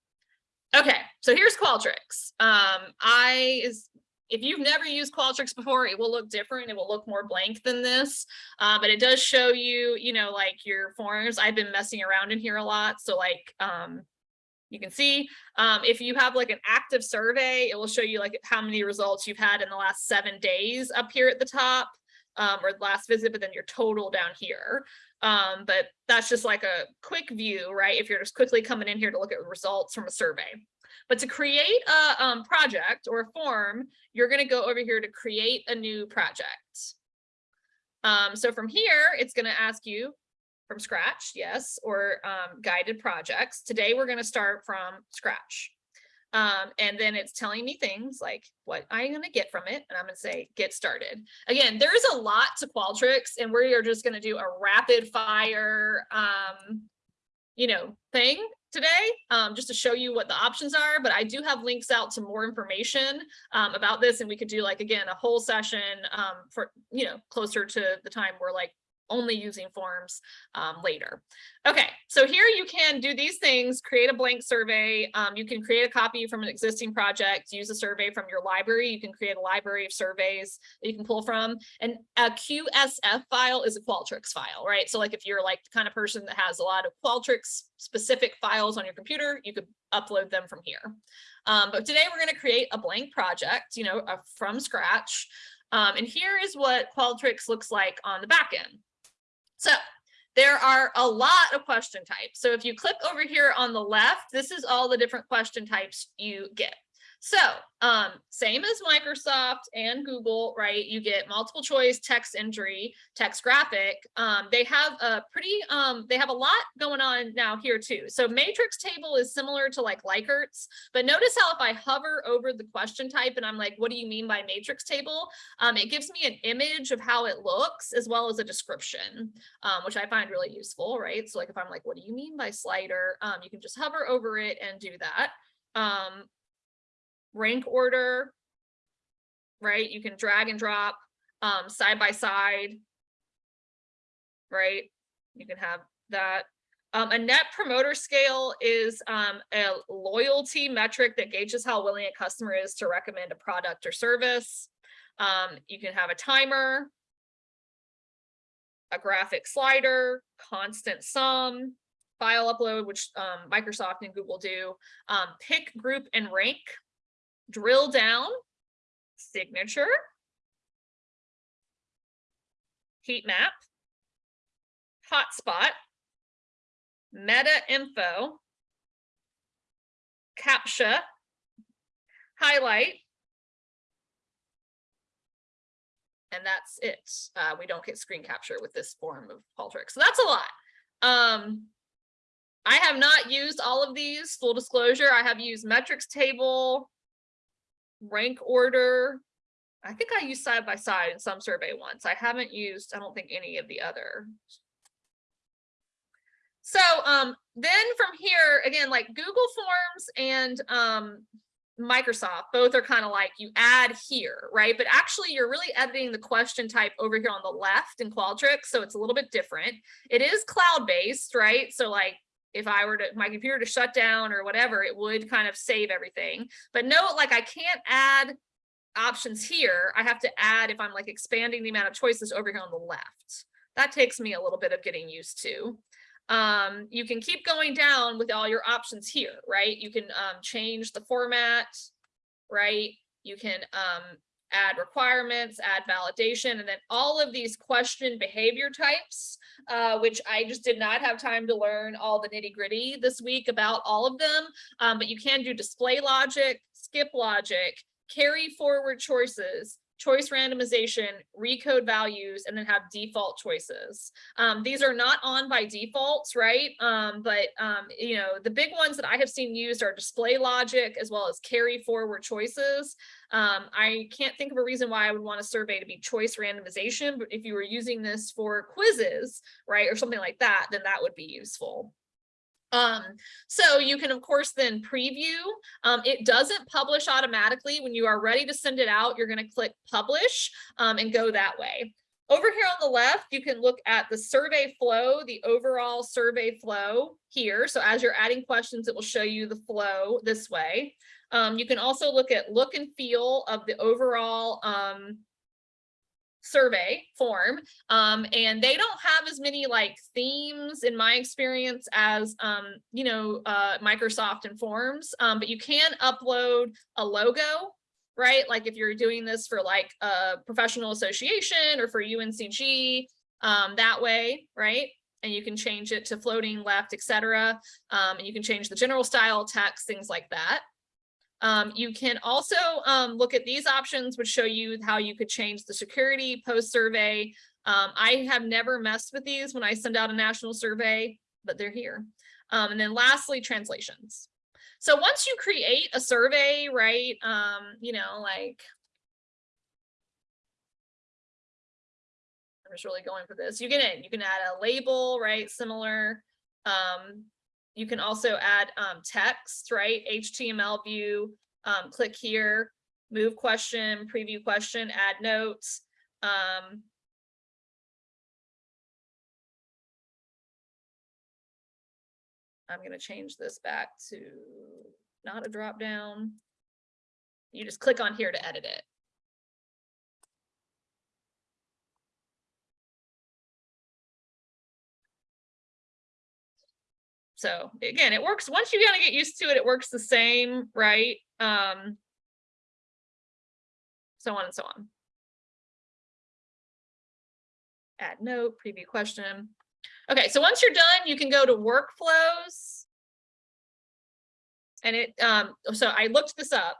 Okay, so here's Qualtrics. Um, I is, if you've never used Qualtrics before, it will look different. It will look more blank than this. Uh, but it does show you, you know, like your forms. I've been messing around in here a lot. So like, um, you can see, um, if you have like an active survey, it will show you like how many results you've had in the last seven days up here at the top. Um, or last visit, but then your total down here. Um, but that's just like a quick view, right? If you're just quickly coming in here to look at results from a survey. But to create a um, project or a form, you're gonna go over here to create a new project. Um, so from here, it's gonna ask you from scratch, yes, or um, guided projects. Today, we're gonna start from scratch. Um, and then it's telling me things like what I'm gonna get from it, and I'm gonna say, get started. Again, there's a lot to Qualtrics, and we are just gonna do a rapid fire, um, you know, thing today, um, just to show you what the options are, but I do have links out to more information um, about this, and we could do like, again, a whole session um, for, you know, closer to the time we're like only using forms um, later. Okay, so here you can do these things, create a blank survey. Um, you can create a copy from an existing project, use a survey from your library. You can create a library of surveys that you can pull from. And a QSF file is a Qualtrics file, right? So like if you're like the kind of person that has a lot of Qualtrics specific files on your computer, you could upload them from here. Um, but today we're going to create a blank project, you know, uh, from scratch. Um, and here is what Qualtrics looks like on the back end. So there are a lot of question types. So if you click over here on the left, this is all the different question types you get. So um, same as Microsoft and Google, right? You get multiple choice, text entry, text graphic. Um, they have a pretty, um, they have a lot going on now here too. So matrix table is similar to like Likert's, but notice how if I hover over the question type and I'm like, what do you mean by matrix table? Um, it gives me an image of how it looks as well as a description, um, which I find really useful, right? So like if I'm like, what do you mean by slider? Um, you can just hover over it and do that. Um, rank order, right? You can drag and drop um, side by side, right? You can have that. Um, a net promoter scale is um, a loyalty metric that gauges how willing a customer is to recommend a product or service. Um, you can have a timer, a graphic slider, constant sum, file upload, which um, Microsoft and Google do, um, pick, group, and rank drill down, signature, heat map, hotspot, meta info, captcha, highlight, and that's it. Uh, we don't get screen capture with this form of Qualtrics. So that's a lot. Um, I have not used all of these, full disclosure. I have used matrix table, rank order. I think I used side by side in some survey once. I haven't used, I don't think any of the other. So um, then from here, again, like Google Forms and um, Microsoft, both are kind of like you add here, right? But actually you're really editing the question type over here on the left in Qualtrics. So it's a little bit different. It is cloud-based, right? So like if I were to my computer to shut down or whatever, it would kind of save everything. But note, like I can't add options here. I have to add if I'm like expanding the amount of choices over here on the left. That takes me a little bit of getting used to. Um, you can keep going down with all your options here, right? You can um, change the format, right? You can um, add requirements, add validation, and then all of these question behavior types, uh, which I just did not have time to learn all the nitty gritty this week about all of them. Um, but you can do display logic, skip logic, carry forward choices, choice randomization, recode values, and then have default choices. Um, these are not on by defaults, right? Um, but, um, you know, the big ones that I have seen used are display logic as well as carry forward choices. Um, I can't think of a reason why I would want a survey to be choice randomization, but if you were using this for quizzes, right, or something like that, then that would be useful. Um, so you can of course then preview. Um, it doesn't publish automatically. When you are ready to send it out, you're going to click publish um, and go that way. Over here on the left, you can look at the survey flow, the overall survey flow here. So as you're adding questions, it will show you the flow this way. Um, you can also look at look and feel of the overall um, survey form um and they don't have as many like themes in my experience as um you know uh microsoft and forms um but you can upload a logo right? Like if you're doing this for like a professional association or for uncg um that way right? And you can change it to floating left etc um and you can change the general style text things like that um, you can also um, look at these options, which show you how you could change the security post survey. Um, I have never messed with these when I send out a national survey, but they're here. Um, and then lastly, translations. So once you create a survey, right, um, you know, like, I'm just really going for this. You in, you can add a label, right, similar. Um, you can also add um, text, right? HTML view, um, click here, move question, preview question, add notes. Um, I'm going to change this back to not a drop down. You just click on here to edit it. So again, it works, once you kind of get used to it, it works the same, right? Um. So on and so on. Add note, preview question. Okay, so once you're done, you can go to workflows. And it, um, so I looked this up.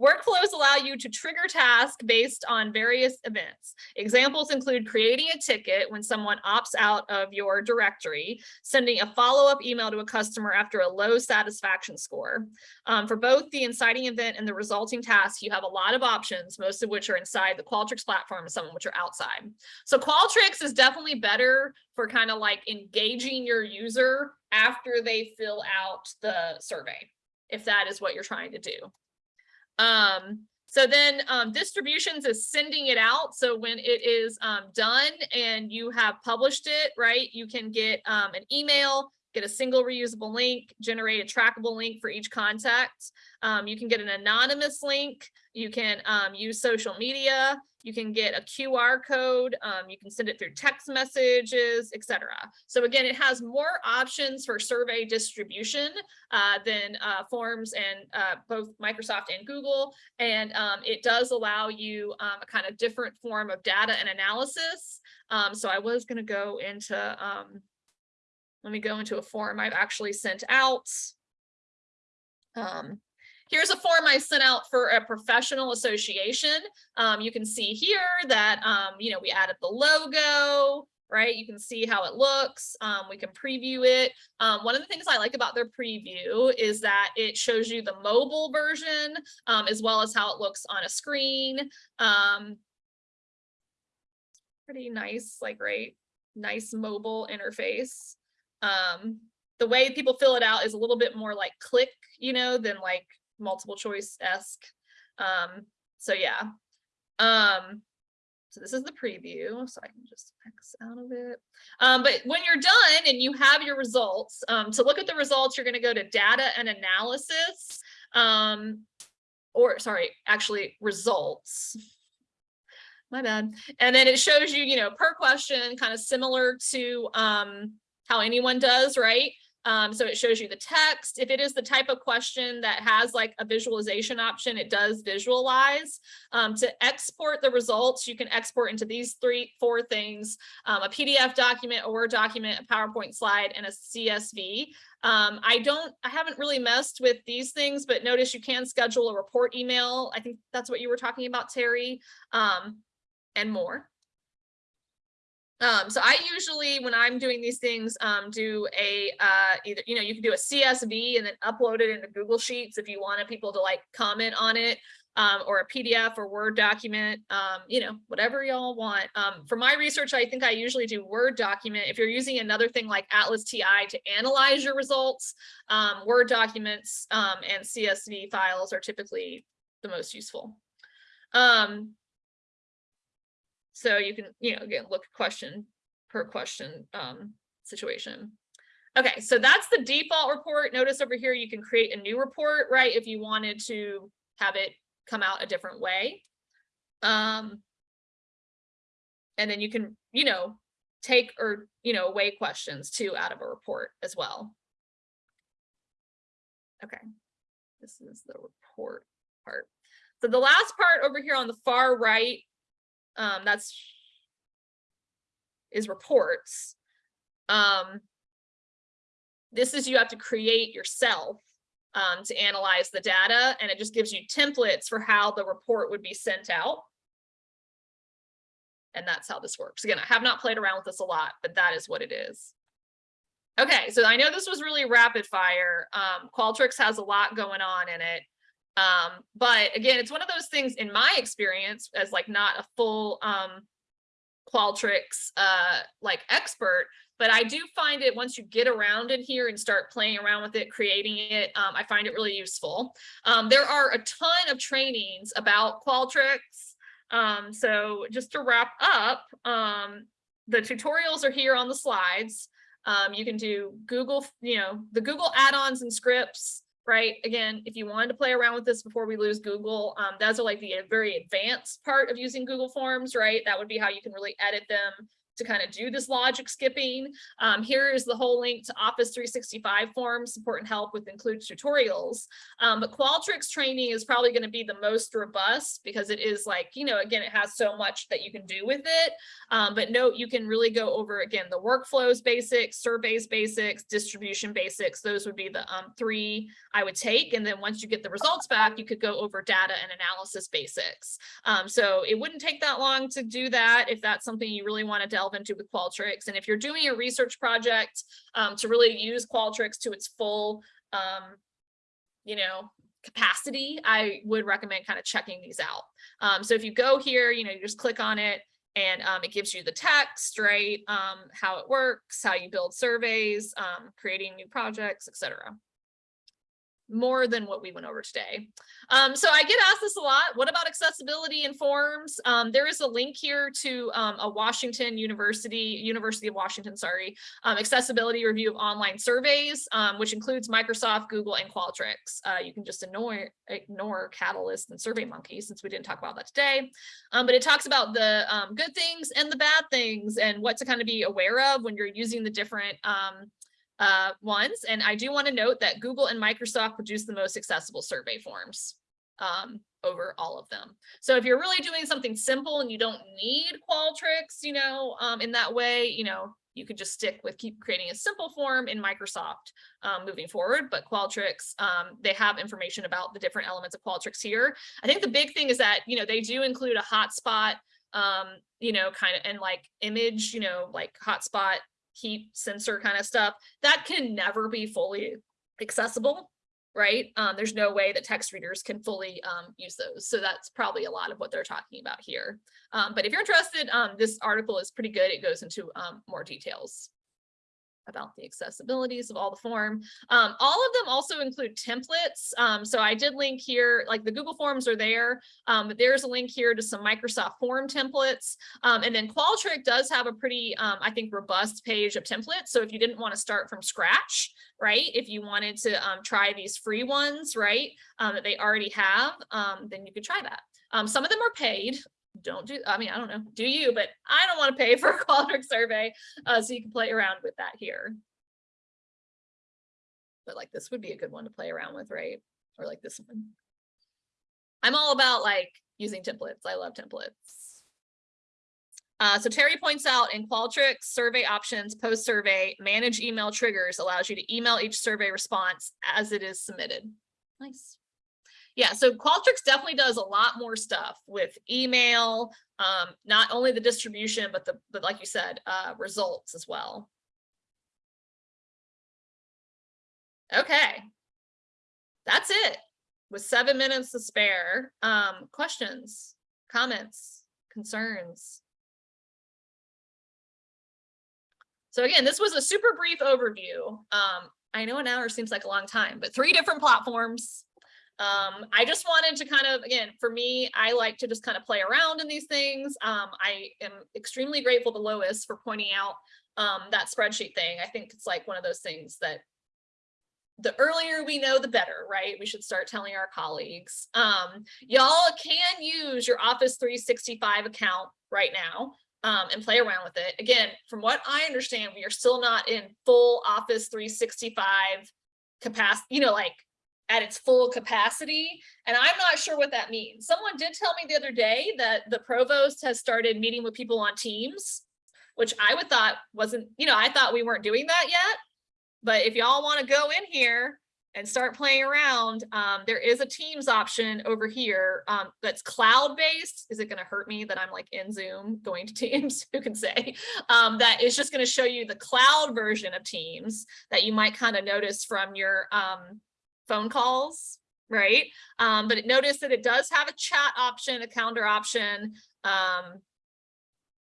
Workflows allow you to trigger tasks based on various events. Examples include creating a ticket when someone opts out of your directory, sending a follow-up email to a customer after a low satisfaction score. Um, for both the inciting event and the resulting task, you have a lot of options, most of which are inside the Qualtrics platform and some of which are outside. So Qualtrics is definitely better for kind of like engaging your user after they fill out the survey, if that is what you're trying to do. Um, so then um, distributions is sending it out. So when it is um, done and you have published it, right, you can get um, an email, get a single reusable link, generate a trackable link for each contact. Um, you can get an anonymous link. You can um, use social media. You can get a QR code. Um, you can send it through text messages, etc. So again, it has more options for survey distribution uh, than uh, forms and uh, both Microsoft and Google. And um, it does allow you um, a kind of different form of data and analysis. Um, so I was going to go into, um, let me go into a form I've actually sent out. Um, Here's a form I sent out for a professional association. Um, you can see here that, um, you know, we added the logo, right? You can see how it looks. Um, we can preview it. Um, one of the things I like about their preview is that it shows you the mobile version um, as well as how it looks on a screen. Um, pretty nice, like, right? Nice mobile interface. Um, the way people fill it out is a little bit more like click, you know, than like multiple choice esque. Um, so yeah. Um, so this is the preview, so I can just X out of it. Um, but when you're done and you have your results, um, to look at the results, you're going to go to data and analysis. Um, or sorry, actually results. My bad. And then it shows you, you know, per question, kind of similar to um, how anyone does, right? Um, so it shows you the text. If it is the type of question that has like a visualization option, it does visualize. Um, to export the results, you can export into these three, four things, um, a PDF document, a Word document, a PowerPoint slide, and a CSV. Um, I don't, I haven't really messed with these things, but notice you can schedule a report email. I think that's what you were talking about, Terry, um, and more. Um, so I usually, when I'm doing these things, um, do a, uh, either, you know, you can do a CSV and then upload it into Google Sheets if you wanted people to like comment on it, um, or a PDF or Word document, um, you know, whatever y'all want. Um, for my research, I think I usually do Word document. If you're using another thing like Atlas TI to analyze your results, um, Word documents, um, and CSV files are typically the most useful. Um, so you can, you know, again, look question per question um, situation. Okay, so that's the default report. Notice over here, you can create a new report, right? If you wanted to have it come out a different way. Um, and then you can, you know, take or, you know, away questions too out of a report as well. Okay, this is the report part. So the last part over here on the far right um, that's is reports. Um, this is you have to create yourself um, to analyze the data and it just gives you templates for how the report would be sent out. And that's how this works. Again, I have not played around with this a lot, but that is what it is. Okay, so I know this was really rapid fire. Um, Qualtrics has a lot going on in it. Um, but again, it's one of those things in my experience as like not a full um, Qualtrics uh, like expert, but I do find it once you get around in here and start playing around with it, creating it, um, I find it really useful. Um, there are a ton of trainings about Qualtrics. Um, so just to wrap up, um, the tutorials are here on the slides. Um, you can do Google, you know, the Google add-ons and scripts, right? Again, if you wanted to play around with this before we lose Google, um, those are like the very advanced part of using Google Forms, right? That would be how you can really edit them to kind of do this logic skipping. Um, here is the whole link to Office 365 forms, support and help with includes tutorials. Um, but Qualtrics training is probably going to be the most robust because it is like, you know, again, it has so much that you can do with it. Um, but note, you can really go over again, the workflows basics, surveys basics, distribution basics. Those would be the um, three I would take. And then once you get the results back, you could go over data and analysis basics. Um, so it wouldn't take that long to do that if that's something you really want to delve into with Qualtrics. And if you're doing a research project um, to really use Qualtrics to its full, um, you know, capacity, I would recommend kind of checking these out. Um, so if you go here, you know, you just click on it and um, it gives you the text, right? Um, how it works, how you build surveys, um, creating new projects, etc more than what we went over today. Um, so I get asked this a lot. What about accessibility in forms? Um, there is a link here to um, a Washington University, University of Washington, sorry, um, accessibility review of online surveys, um, which includes Microsoft, Google, and Qualtrics. Uh, you can just ignore, ignore Catalyst and SurveyMonkey since we didn't talk about that today. Um, but it talks about the good things and the bad things and what to kind of be aware of when you're using the different uh, ones. And I do want to note that Google and Microsoft produce the most accessible survey forms um, over all of them. So if you're really doing something simple and you don't need Qualtrics, you know, um, in that way, you know, you could just stick with keep creating a simple form in Microsoft um, moving forward. But Qualtrics, um, they have information about the different elements of Qualtrics here. I think the big thing is that, you know, they do include a hotspot, um, you know, kind of and like image, you know, like hotspot heat sensor kind of stuff that can never be fully accessible right? Um, there's no way that text readers can fully um, use those so that's probably a lot of what they're talking about here. Um, but if you're interested um, this article is pretty good it goes into um, more details about the accessibilities of all the form. Um, all of them also include templates. Um, so I did link here, like the Google Forms are there, um, but there's a link here to some Microsoft form templates. Um, and then Qualtrics does have a pretty, um, I think, robust page of templates. So if you didn't want to start from scratch, right, if you wanted to um, try these free ones, right, that they already have, then you could try that. some of them are paid, don't do, I mean, I don't know, do you, but I don't want to pay for a Qualtrics survey. Uh, so you can play around with that here. But like this would be a good one to play around with, right? Or like this one. I'm all about like using templates. I love templates. Uh, so Terry points out in Qualtrics, survey options, post survey, manage email triggers allows you to email each survey response as it is submitted. Nice yeah, so Qualtrics definitely does a lot more stuff with email, um, not only the distribution, but the, but like you said, uh, results as well. Okay, that's it with seven minutes to spare. Um, questions, comments, concerns? So again, this was a super brief overview. Um, I know an hour seems like a long time, but three different platforms, um, I just wanted to kind of, again, for me, I like to just kind of play around in these things. Um, I am extremely grateful to Lois for pointing out um, that spreadsheet thing. I think it's like one of those things that the earlier we know, the better, right? We should start telling our colleagues. Um, Y'all can use your Office 365 account right now um, and play around with it. Again, from what I understand, we are still not in full Office 365 capacity, you know, like at its full capacity. And I'm not sure what that means. Someone did tell me the other day that the provost has started meeting with people on teams, which I would thought wasn't, you know, I thought we weren't doing that yet. But if y'all want to go in here and start playing around, um, there is a Teams option over here um, that's cloud-based. Is it going to hurt me that I'm like in Zoom going to Teams? Who can say? Um, that is just going to show you the cloud version of Teams that you might kind of notice from your um, phone calls, right? Um, but it notice that it does have a chat option, a calendar option. Um,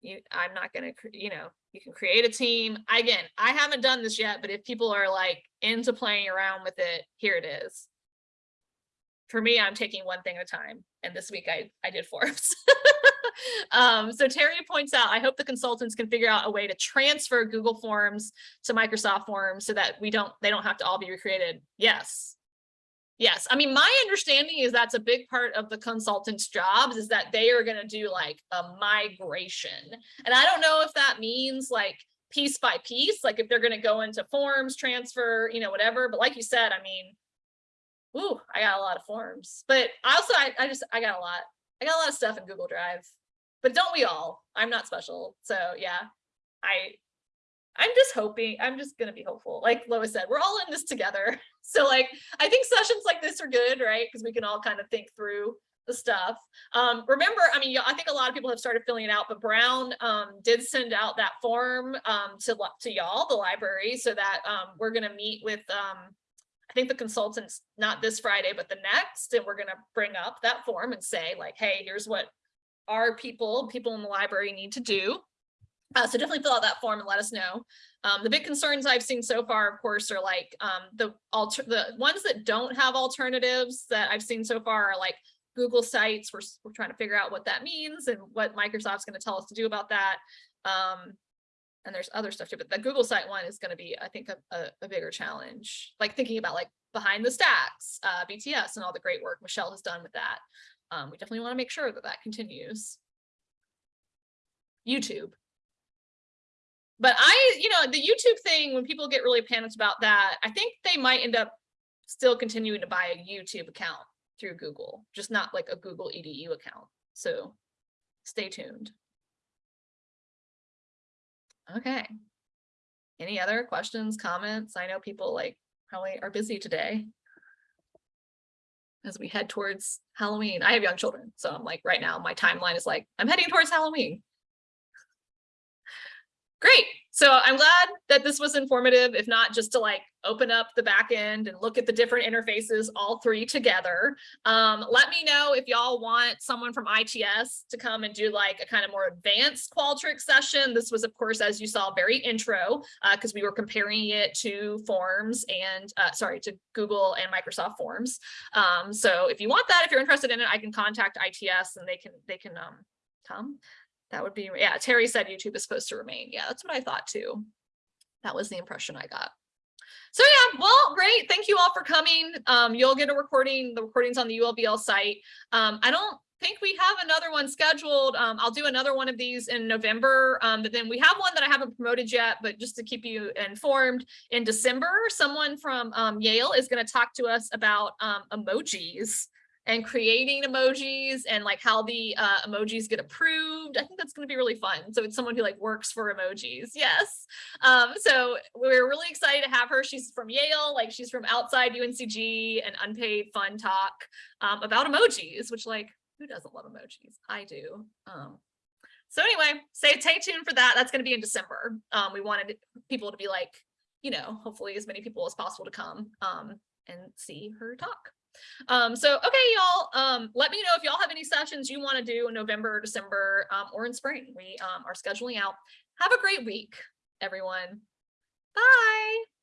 you, I'm not going to, you know, you can create a team. Again, I haven't done this yet, but if people are like into playing around with it, here it is. for me, I'm taking one thing at a time. And this week I, I did forms. um, so Terry points out, I hope the consultants can figure out a way to transfer Google Forms to Microsoft Forms so that we don't, they don't have to all be recreated. Yes. Yes. I mean, my understanding is that's a big part of the consultants' jobs is that they are going to do like a migration. And I don't know if that means like piece by piece, like if they're going to go into forms, transfer, you know, whatever. But like you said, I mean, Ooh, I got a lot of forms, but also, I, I just, I got a lot, I got a lot of stuff in Google Drive, but don't we all? I'm not special. So yeah, I, I'm just hoping, I'm just gonna be hopeful. Like Lois said, we're all in this together. So like, I think sessions like this are good, right? Because we can all kind of think through the stuff. Um, remember, I mean, I think a lot of people have started filling it out, but Brown um, did send out that form um, to, to y'all, the library, so that um, we're gonna meet with um, I think the consultants, not this Friday, but the next, and we're gonna bring up that form and say like, hey, here's what our people, people in the library need to do. Uh, so definitely fill out that form and let us know. Um, the big concerns I've seen so far, of course, are like um, the alter the ones that don't have alternatives that I've seen so far are like Google Sites. We're, we're trying to figure out what that means and what Microsoft's going to tell us to do about that. Um, and there's other stuff too, but the Google site one is going to be, I think, a, a, a bigger challenge. Like thinking about like behind the stacks, uh, BTS and all the great work Michelle has done with that. Um, we definitely want to make sure that that continues. YouTube. But I, you know, the YouTube thing, when people get really panicked about that, I think they might end up still continuing to buy a YouTube account through Google, just not like a Google EDU account. So stay tuned. Okay. Any other questions, comments? I know people like probably are busy today. As we head towards Halloween. I have young children, so I'm like, right now, my timeline is like, I'm heading towards Halloween. Great. So I'm glad that this was informative, if not just to like open up the back end and look at the different interfaces, all three together. Um, let me know if y'all want someone from ITS to come and do like a kind of more advanced Qualtrics session. This was, of course, as you saw, very intro because we were comparing it to Forms and uh, sorry, to Google and Microsoft Forms. Um, so if you want that, if you're interested in it, I can contact ITS and they can they can um, come. That would be, yeah, Terry said YouTube is supposed to remain. Yeah, that's what I thought too. That was the impression I got. So yeah, well, great. Thank you all for coming. Um, you'll get a recording, the recordings on the ULBL site. Um, I don't think we have another one scheduled. Um, I'll do another one of these in November, um, but then we have one that I haven't promoted yet, but just to keep you informed, in December, someone from um, Yale is going to talk to us about um, emojis and creating emojis and like how the uh, emojis get approved. I think that's going to be really fun. So it's someone who like works for emojis. Yes. Um, so we're really excited to have her. She's from Yale, like she's from outside UNCG and unpaid fun talk um, about emojis, which like who doesn't love emojis? I do. Um, so anyway, stay, stay tuned for that. That's going to be in December. Um, we wanted people to be like, you know, hopefully as many people as possible to come um, and see her talk. Um, so, okay, y'all, um, let me know if y'all have any sessions you want to do in November, or December, um, or in spring. We um, are scheduling out. Have a great week, everyone. Bye.